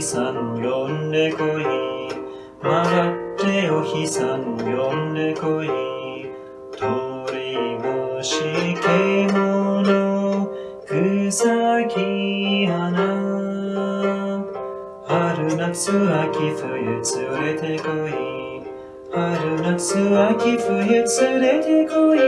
さの呼んでこい。回っておひさの呼んでこい。鳥虫獣草木花。春夏秋冬連れてこい。春夏秋冬連れてこい。